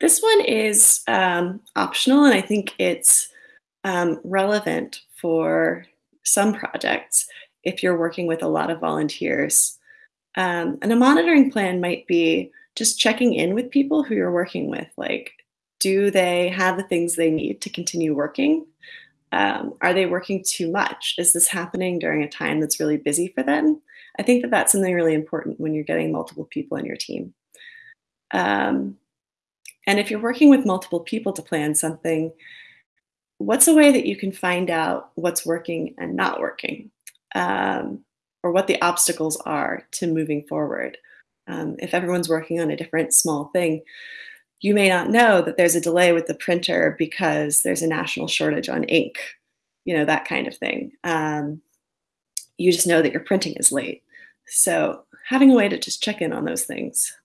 This one is um, optional, and I think it's um, relevant for some projects if you're working with a lot of volunteers. Um, and a monitoring plan might be just checking in with people who you're working with. Like, do they have the things they need to continue working? Um, are they working too much? Is this happening during a time that's really busy for them? I think that that's something really important when you're getting multiple people in your team. Um, and if you're working with multiple people to plan something, what's a way that you can find out what's working and not working? Um, or what the obstacles are to moving forward. Um, if everyone's working on a different small thing, you may not know that there's a delay with the printer because there's a national shortage on ink, you know, that kind of thing. Um, you just know that your printing is late. So having a way to just check in on those things